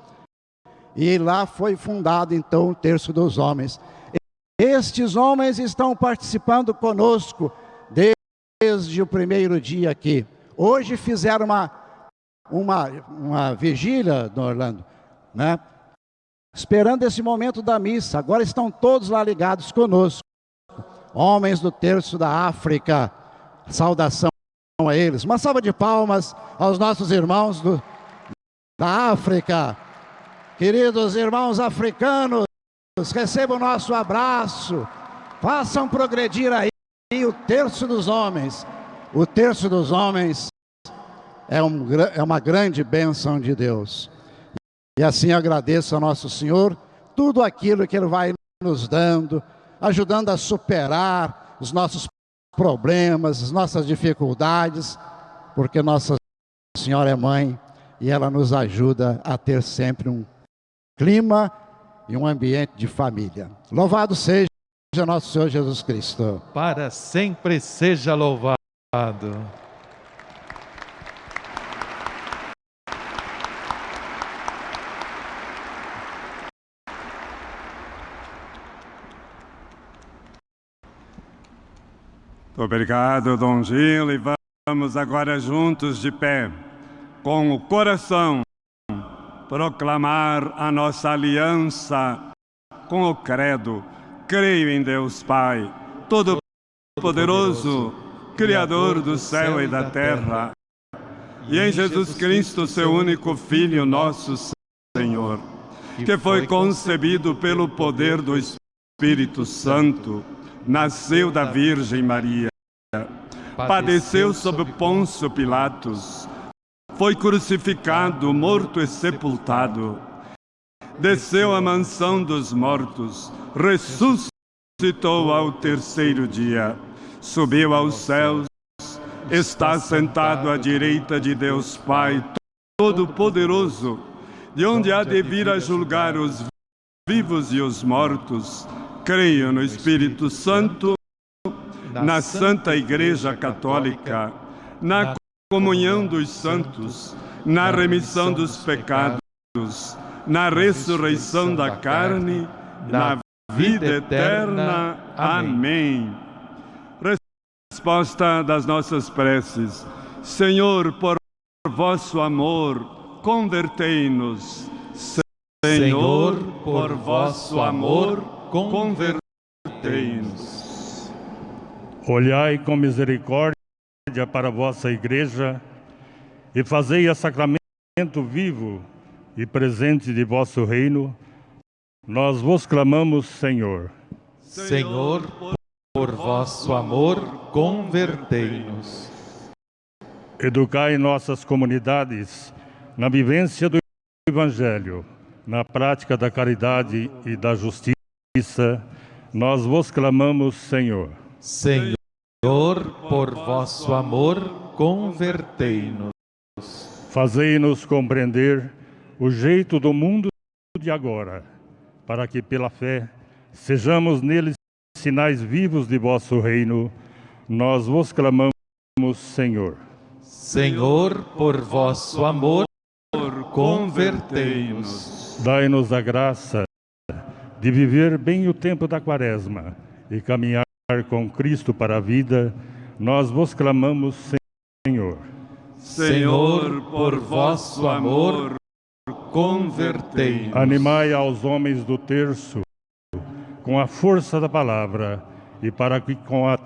E lá foi fundado então o Terço dos Homens. Estes homens estão participando conosco desde o primeiro dia aqui. Hoje fizeram uma, uma, uma vigília, Dom Orlando, né? esperando esse momento da missa. Agora estão todos lá ligados conosco. Homens do terço da África, saudação a eles. Uma salva de palmas aos nossos irmãos do, da África. Queridos irmãos africanos, recebam o nosso abraço. Façam progredir aí o terço dos homens. O terço dos homens é, um, é uma grande bênção de Deus. E assim agradeço ao nosso Senhor tudo aquilo que Ele vai nos dando, ajudando a superar os nossos problemas, as nossas dificuldades, porque Nossa Senhora é mãe e ela nos ajuda a ter sempre um clima e um ambiente de família. Louvado seja nosso Senhor Jesus Cristo. Para sempre seja louvado. Obrigado, Dom Gil. E Vamos agora juntos de pé, com o coração, proclamar a nossa aliança com o credo. Creio em Deus Pai, Todo-Poderoso, Criador do céu e da terra, e em Jesus Cristo, seu único Filho, nosso Senhor, que foi concebido pelo poder do Espírito Santo, nasceu da Virgem Maria, padeceu sob Pôncio Pilatos, foi crucificado, morto e sepultado, desceu à mansão dos mortos, ressuscitou ao terceiro dia, subiu aos céus, está sentado à direita de Deus Pai Todo-Poderoso, de onde há de vir a julgar os vivos e os mortos. Creio no Espírito Santo, na Santa Igreja Católica, na comunhão dos santos, na remissão dos pecados, na ressurreição da carne, na vida eterna. Amém. Resposta das nossas preces. Senhor, por vosso amor, convertei-nos. Senhor, por vosso amor, convertei-nos. Olhai com misericórdia para a vossa igreja e fazei a sacramento vivo e presente de vosso reino, nós vos clamamos, Senhor. Senhor, por vosso amor, convertei-nos. Educai nossas comunidades na vivência do Evangelho, na prática da caridade e da justiça, nós vos clamamos, Senhor. Senhor, por vosso amor, convertei-nos. Fazei-nos compreender o jeito do mundo de agora, para que pela fé sejamos neles sinais vivos de vosso reino. Nós vos clamamos, Senhor. Senhor, por vosso amor, convertei-nos. Dai-nos a graça de viver bem o tempo da quaresma e caminhar com Cristo para a vida. Nós vos clamamos, Senhor. Senhor, por vosso amor, convertei-nos. Animai aos homens do terço com a força da palavra e para que com a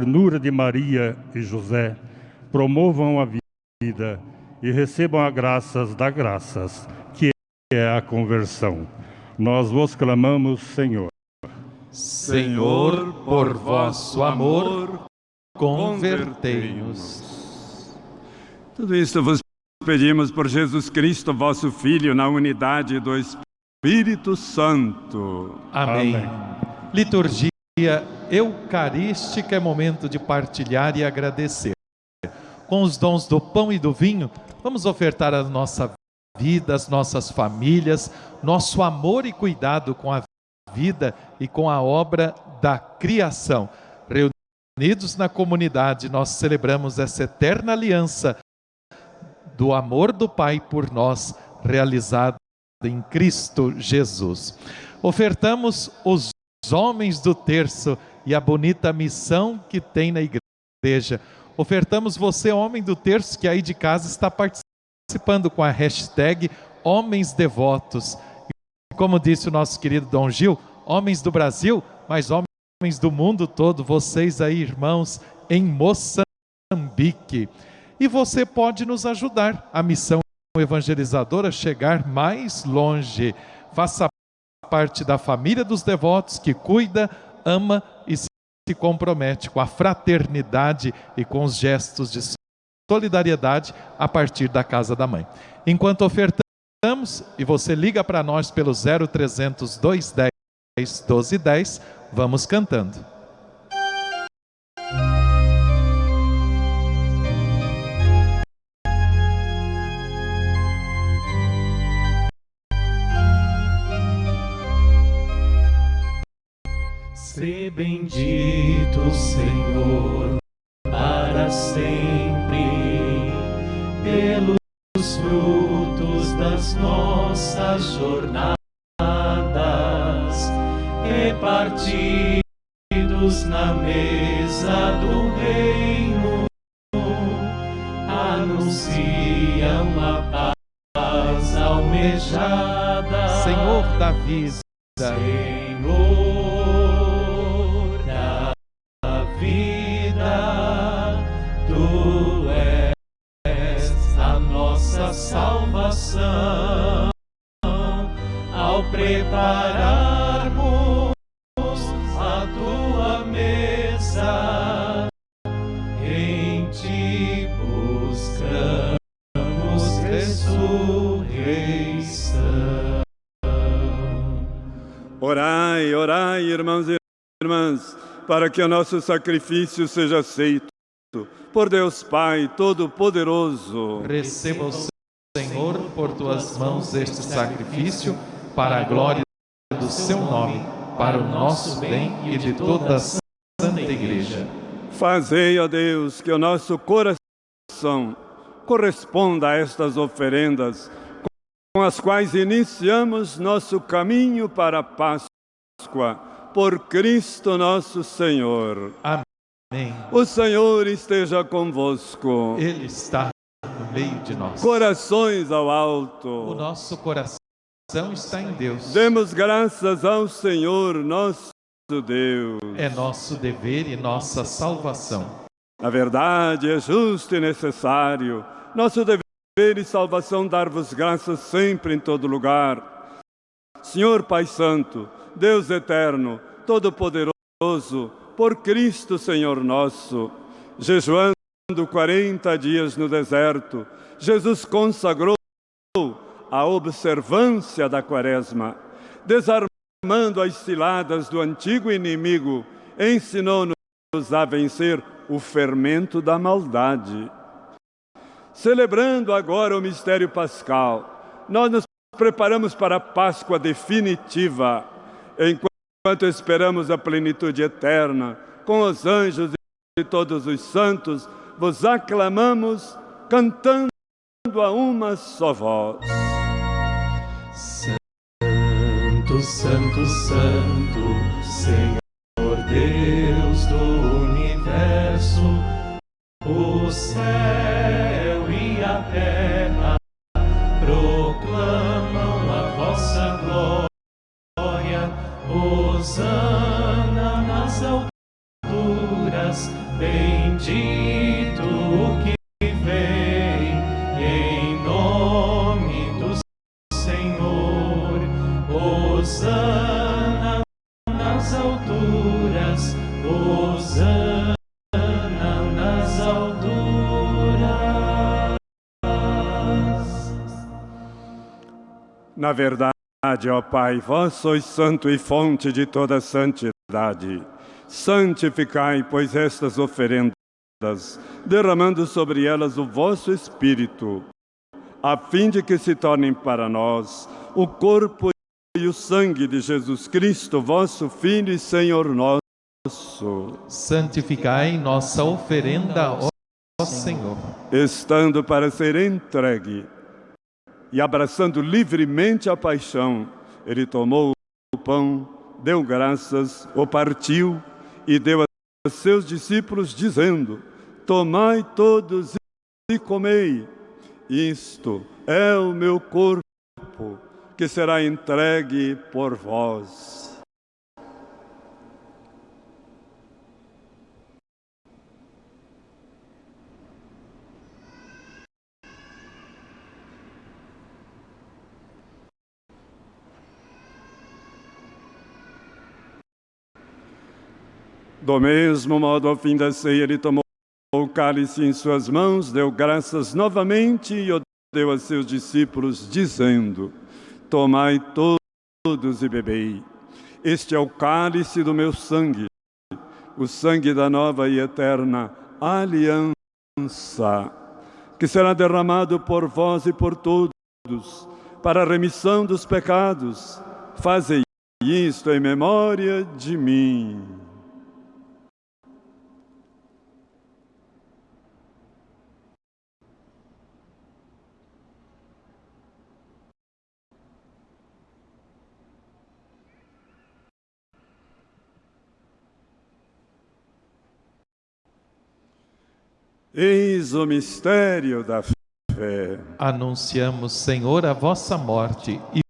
ternura de Maria e José promovam a vida e recebam as graças das graças, que é a conversão. Nós vos clamamos, Senhor. Senhor, por vosso amor, convertei-nos. Tudo isto vos pedimos por Jesus Cristo, vosso Filho, na unidade do Espírito Santo. Amém. Amém. Liturgia eucarística é momento de partilhar e agradecer. Com os dons do pão e do vinho, vamos ofertar a nossa vida, as nossas famílias, nosso amor e cuidado com a vida e com a obra da criação. Reunidos na comunidade, nós celebramos essa eterna aliança do amor do Pai por nós, realizado em Cristo Jesus. Ofertamos os homens do terço e a bonita missão que tem na igreja. Ofertamos você, homem do terço, que aí de casa está participando com a hashtag Homens Devotos. Como disse o nosso querido Dom Gil, homens do Brasil, mas homens do mundo todo, vocês aí, irmãos, em Moçambique. E você pode nos ajudar a missão evangelizadora chegar mais longe. Faça parte da família dos devotos que cuida, ama e se compromete com a fraternidade e com os gestos de solidariedade a partir da casa da mãe. Enquanto ofertamos, e você liga para nós pelo 0300 210 1210, vamos cantando. Se bendito, Senhor, para sempre, pelos frutos das nossas jornadas, repartidos na mesa do reino, anunciam a paz almejada. Senhor da vida, Senhor salvação. Ao prepararmos a Tua mesa, em Ti buscamos ressurreição. Orai, orai, irmãos e irmãs, para que o nosso sacrifício seja aceito por Deus Pai Todo-Poderoso. receba o Senhor por tuas mãos este sacrifício para a glória do seu nome, para o nosso bem e de toda a Santa Igreja. Fazei, ó Deus, que o nosso coração corresponda a estas oferendas com as quais iniciamos nosso caminho para a Páscoa, por Cristo nosso Senhor. Amém. O Senhor esteja convosco. Ele está meio de nós. Corações ao O alto. nosso coração está em Deus. Demos graças ao Senhor nosso Deus. É nosso dever e nossa salvação. Na verdade, é justo e necessário, nosso dever e salvação, dar-vos graças sempre em todo lugar. Senhor Pai Santo, Deus eterno, Todo-Poderoso, por Cristo Senhor nosso, jejuando 40 dias no deserto, Jesus consagrou a observância da quaresma, desarmando as ciladas do antigo inimigo, ensinou-nos a vencer o fermento da maldade. Celebrando agora o mistério pascal, nós nos preparamos para a Páscoa definitiva, enquanto esperamos a plenitude eterna, com os anjos e todos os santos, vos aclamamos, cantando a uma só voz. Santo, Santo, Santo, Senhor Deus do universo, o céu e a terra proclamam a vossa glória. Hosana nas alturas, bendito o que vem em nome do Senhor, Hosana nas alturas, Hosana nas alturas. Na verdade, ó Pai, vós sois santo e fonte de toda santidade. Santificai, pois, estas oferendas, derramando sobre elas o vosso Espírito, a fim de que se tornem para nós o corpo e o sangue de Jesus Cristo, vosso Filho e Senhor nosso. Santificai nossa oferenda, ó Senhor. estando para ser entregue e abraçando livremente a paixão, ele tomou o pão, deu graças, o partiu e deu a seus discípulos, dizendo: Tomai todos e comei. Isto é o meu corpo, que será entregue por vós. Do mesmo modo, ao fim da ceia, ele tomou o cálice em suas mãos, deu graças novamente e o deu a seus discípulos, dizendo: Tomai todos e bebei. Este é o cálice do meu sangue, o sangue da nova e eterna aliança, que será derramado por vós e por todos, para a remissão dos pecados. Fazei isto em memória de mim. Eis o mistério da fé. Anunciamos, Senhor, a vossa morte e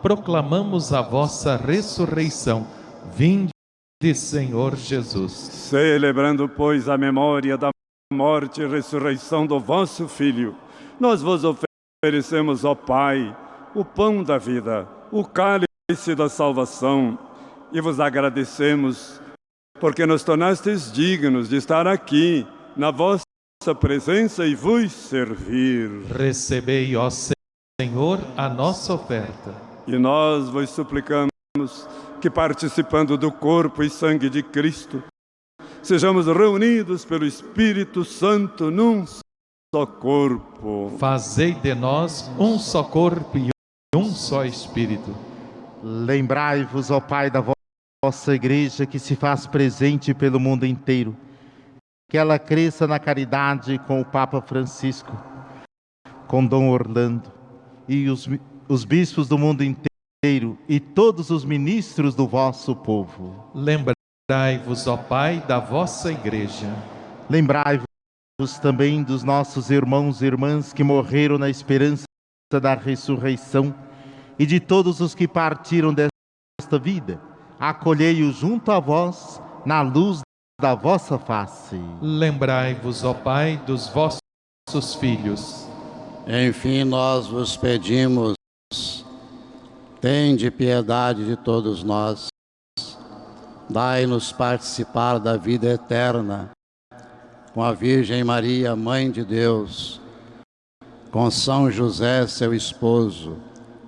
proclamamos a vossa ressurreição. Vinde, Senhor Jesus. Celebrando, pois, a memória da morte e ressurreição do vosso Filho, nós vos oferecemos, ó Pai, o pão da vida, o cálice da salvação, e vos agradecemos porque nos tornastes dignos de estar aqui na vossa presença e vos servir. Recebei, ó Senhor, a nossa oferta. E nós vos suplicamos que, participando do corpo e sangue de Cristo, sejamos reunidos pelo Espírito Santo num só corpo. Fazei de nós um só corpo e um só Espírito. Lembrai-vos, ó Pai, da vossa Igreja que se faz presente pelo mundo inteiro. Que ela cresça na caridade com o Papa Francisco, com Dom Orlando e os, os bispos do mundo inteiro e todos os ministros do vosso povo. Lembrai-vos, ó Pai, da vossa Igreja. Lembrai-vos também dos nossos irmãos e irmãs que morreram na esperança da ressurreição e de todos os que partiram desta vida. Acolhei-os junto a vós na luz da vossa face. Lembrai-vos, ó Pai, dos vossos filhos. Enfim, nós vos pedimos, tende piedade de todos nós, dai-nos participar da vida eterna com a Virgem Maria, Mãe de Deus, com São José, seu esposo,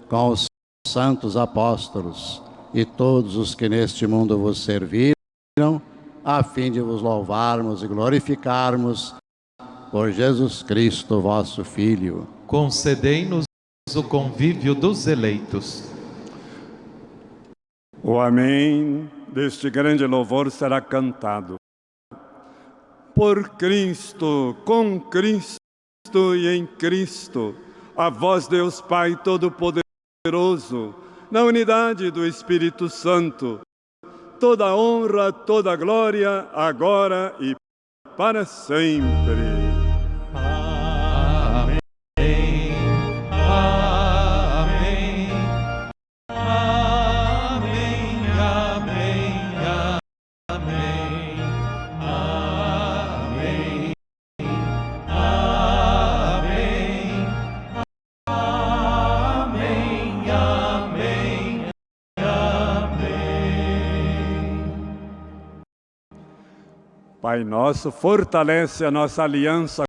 com os santos apóstolos e todos os que neste mundo vos serviram, a fim de vos louvarmos e glorificarmos por Jesus Cristo, vosso Filho. Concedei-nos o convívio dos eleitos. O Amém deste grande louvor será cantado. Por Cristo, com Cristo e em Cristo, a vós, Deus Pai Todo-Poderoso, na unidade do Espírito Santo, toda honra, toda glória, agora e para sempre. Pai nosso, fortalece a nossa aliança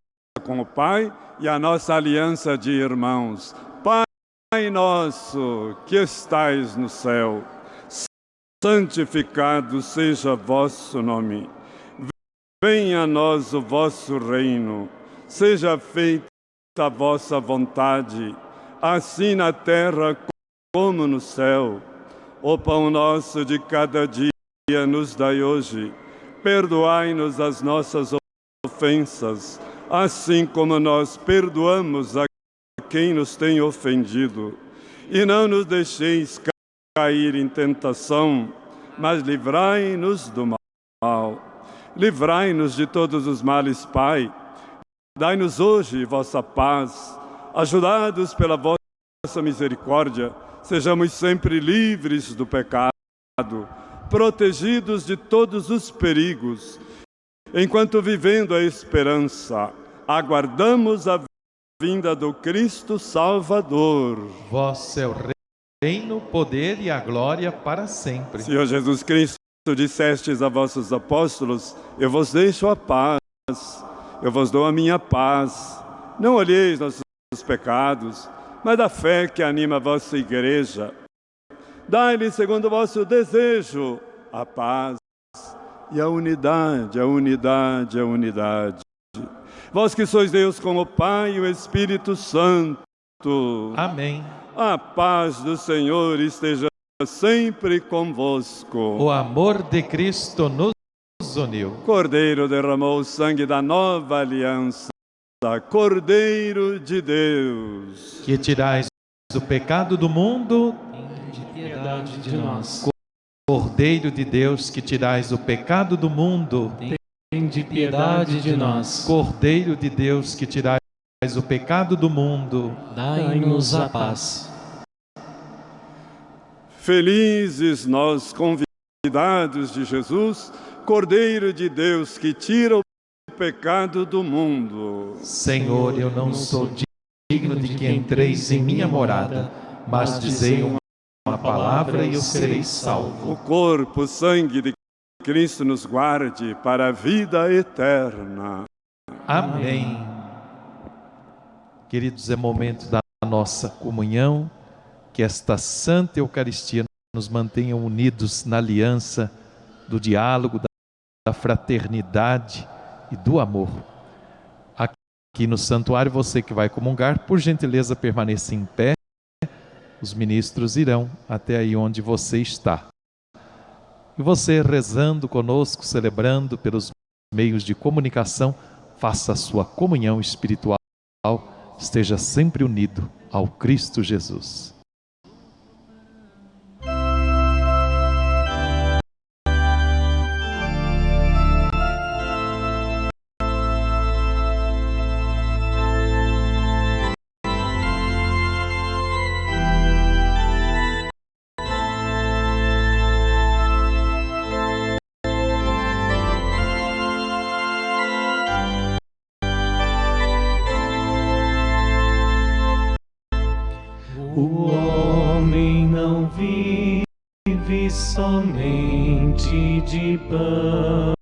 com o Pai e a nossa aliança de irmãos. Pai nosso, que estais no céu, santificado seja vosso nome. Venha a nós o vosso reino. Seja feita a vossa vontade, assim na terra como no céu. O pão nosso de cada dia nos dai hoje. Perdoai-nos as nossas ofensas, assim como nós perdoamos a quem nos tem ofendido. E não nos deixeis cair em tentação, mas livrai-nos do mal. Livrai-nos de todos os males, Pai. Dai-nos hoje vossa paz. Ajudados pela vossa misericórdia, sejamos sempre livres do pecado, protegidos de todos os perigos, enquanto vivendo a esperança, aguardamos a vinda do Cristo Salvador. Vosso é o reino, o poder e a glória para sempre. Senhor Jesus Cristo, dissestes a vossos apóstolos, eu vos deixo a paz, eu vos dou a minha paz. Não olheis nossos pecados, mas da fé que anima a vossa igreja. Dai-lhe, segundo o vosso desejo, a paz e a unidade, a unidade, a unidade. Vós que sois Deus com o Pai e o Espírito Santo. Amém. A paz do Senhor esteja sempre convosco. O amor de Cristo nos uniu. Cordeiro derramou o sangue da nova aliança. Cordeiro de Deus. Que tirais o pecado do mundo, piedade de nós. Cordeiro de Deus, que tirais o pecado do mundo, Tem de piedade de nós. Cordeiro de Deus, que tirais o pecado do mundo, dai-nos a paz. Felizes nós convidados de Jesus, Cordeiro de Deus que tira o pecado do mundo. Senhor, eu não sou digno de que entreis em minha morada, mas dizei uma palavra e eu serei salvo. O corpo, o sangue de Cristo nos guarde para a vida eterna. Amém. Queridos, é momento da nossa comunhão, que esta Santa Eucaristia nos mantenha unidos na aliança do diálogo, da fraternidade e do amor. Aqui no santuário, você que vai comungar, por gentileza permaneça em pé. Os ministros irão até aí onde você está. E você rezando conosco, celebrando pelos meios de comunicação, faça a sua comunhão espiritual, esteja sempre unido ao Cristo Jesus. Somente de pão,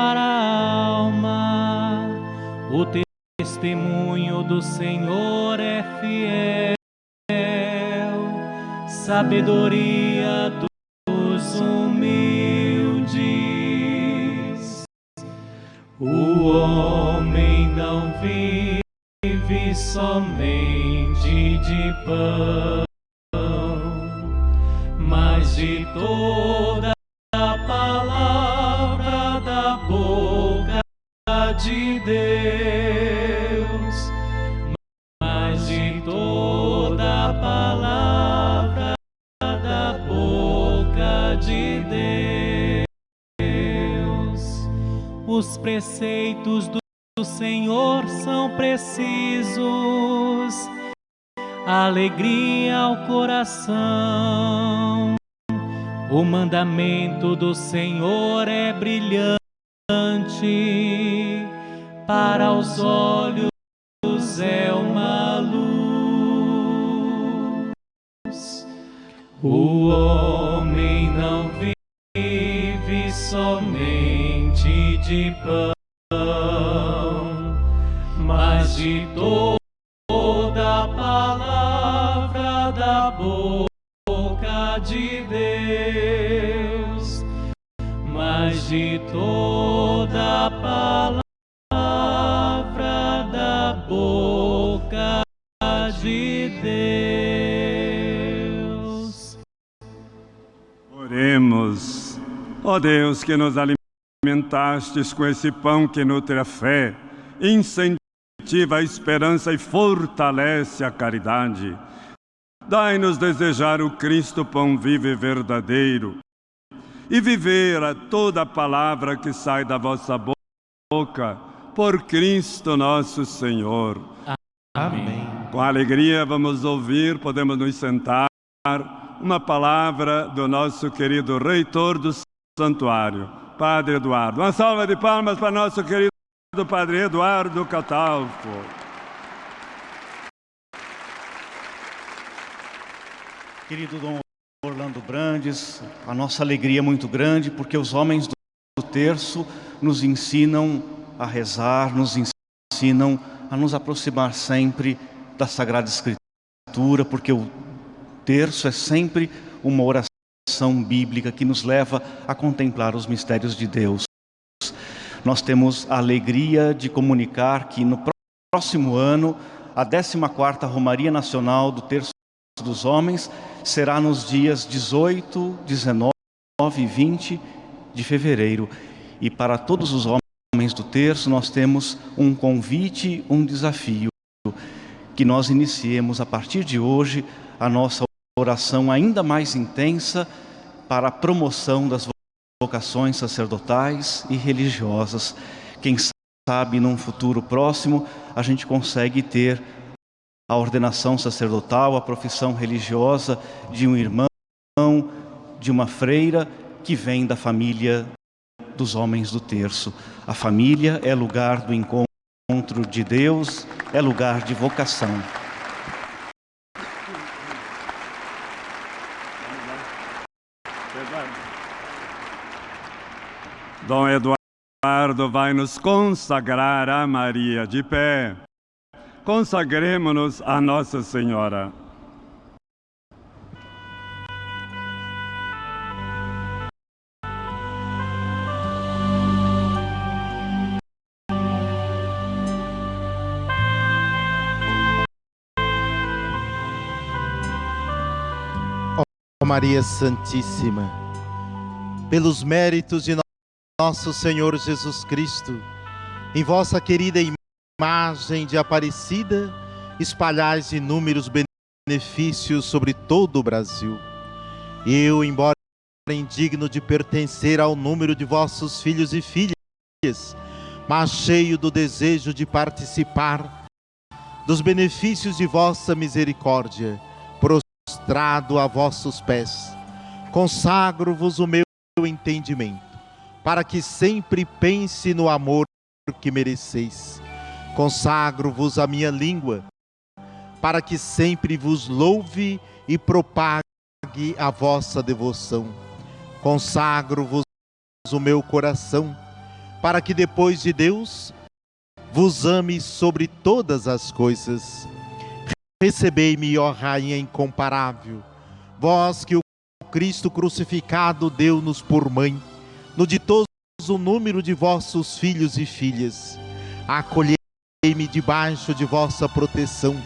para a alma. O testemunho do Senhor é fiel, sabedoria dos humildes. O homem não vive somente de pão, Deus, mas de toda palavra da boca de Deus. Os preceitos do Senhor são precisos, alegria ao coração. O mandamento do Senhor é brilhante para os olhos é uma luz. O homem não vive somente de pão, mas de toda palavra da boca de Deus, mas de toda palavra Ó Deus, que nos alimentastes com esse pão que nutre a fé, incentiva a esperança e fortalece a caridade. Dai-nos desejar o Cristo pão vivo e verdadeiro e viver a toda palavra que sai da vossa boca, por Cristo nosso Senhor. Amém. Com alegria vamos ouvir, podemos nos sentar, uma palavra do nosso querido reitor do santuário, Padre Eduardo. Uma salva de palmas para nosso querido Padre Eduardo Catalfo. Querido Dom Orlando Brandes, a nossa alegria é muito grande porque os homens do terço nos ensinam a rezar, nos ensinam a nos aproximar sempre da Sagrada Escritura, porque o terço é sempre uma oração bíblica que nos leva a contemplar os mistérios de Deus. Nós temos a alegria de comunicar que no próximo ano A 14ª Romaria Nacional do Terço dos Homens será nos dias 18, 19 e 20 de fevereiro. E para todos os homens do terço, nós temos um convite, um desafio, que nós iniciemos a partir de hoje a nossa oração ainda mais intensa para a promoção das vocações sacerdotais e religiosas. Quem sabe, num futuro próximo, a gente consegue ter a ordenação sacerdotal, a profissão religiosa de um irmão, de uma freira que vem da família dos homens do terço. A família é lugar do encontro de Deus, é lugar de vocação. Dom Eduardo vai nos consagrar a Maria de pé. Consagremos-nos a Nossa Senhora. Maria Santíssima, pelos méritos de nosso Senhor Jesus Cristo, em vossa querida imagem de Aparecida, espalhais inúmeros benefícios sobre todo o Brasil. Eu, embora indigno de pertencer ao número de vossos filhos e filhas, mas cheio do desejo de participar dos benefícios de vossa misericórdia, prostrado a vossos pés, consagro-vos o meu entendimento, para que sempre pense no amor que mereceis. Consagro-vos a minha língua, para que sempre vos louve e propague a vossa devoção. Consagro-vos o meu coração, para que depois de Deus vos ame sobre todas as coisas. Recebei-me, ó Rainha incomparável, vós que o Cristo crucificado deu-nos por mãe, no ditoso número de vossos filhos e filhas. Acolhei-me debaixo de vossa proteção,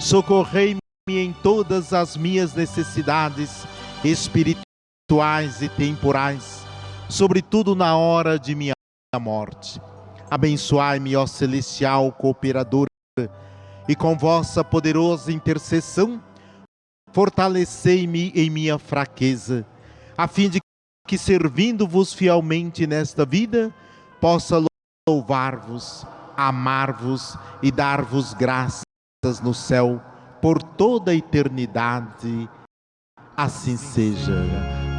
socorrei-me em todas as minhas necessidades espirituais e temporais, sobretudo na hora de minha morte. Abençoai-me, ó celestial cooperadora, e com vossa poderosa intercessão, fortalecei-me em minha fraqueza, a fim de que, servindo-vos fielmente nesta vida, possa louvar-vos, amar-vos e dar-vos graças no céu por toda a eternidade. Assim seja.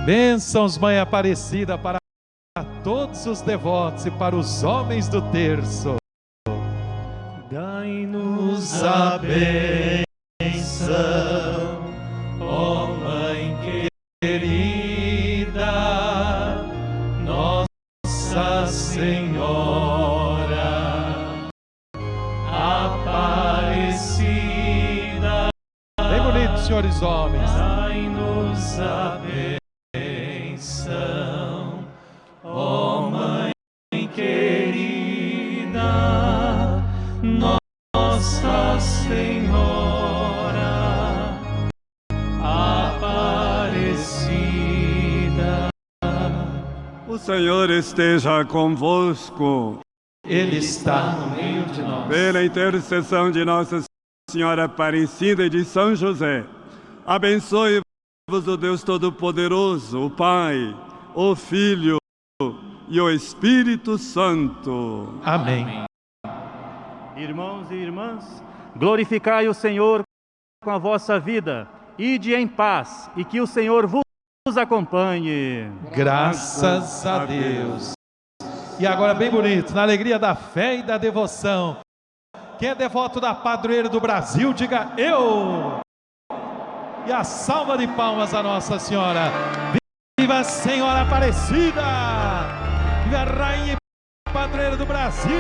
Bênçãos, Mãe Aparecida, para todos os devotos e para os homens do terço. Dai-nos a bênção, Senhor esteja convosco. Ele está no meio de nós. Pela intercessão de Nossa Senhora Aparecida e de São José, abençoe-vos o Deus Todo-Poderoso, o Pai, o Filho e o Espírito Santo. Amém. Irmãos e irmãs, glorificai o Senhor com a vossa vida, ide em paz e que o Senhor vos acompanhe. Graças a Deus. E agora, bem bonito, na alegria da fé e da devoção. Quem é devoto da padroeira do Brasil, diga eu. E a salva de palmas a Nossa Senhora. Viva Senhora Aparecida! Viva a Rainha e Padroeira do Brasil!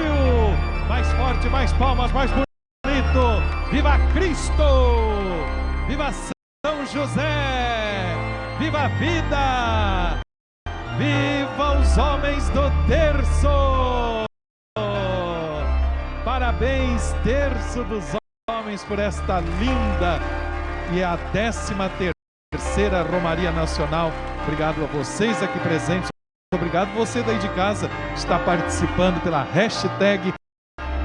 Mais forte, mais palmas, mais bonito! Viva Cristo! Viva São José! Viva a vida! Viva os homens do terço! Parabéns, terço dos homens! por esta linda e a décima terceira Romaria Nacional. Obrigado a vocês aqui presentes. Obrigado você daí de casa que está participando pela hashtag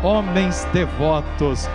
Homens Devotos.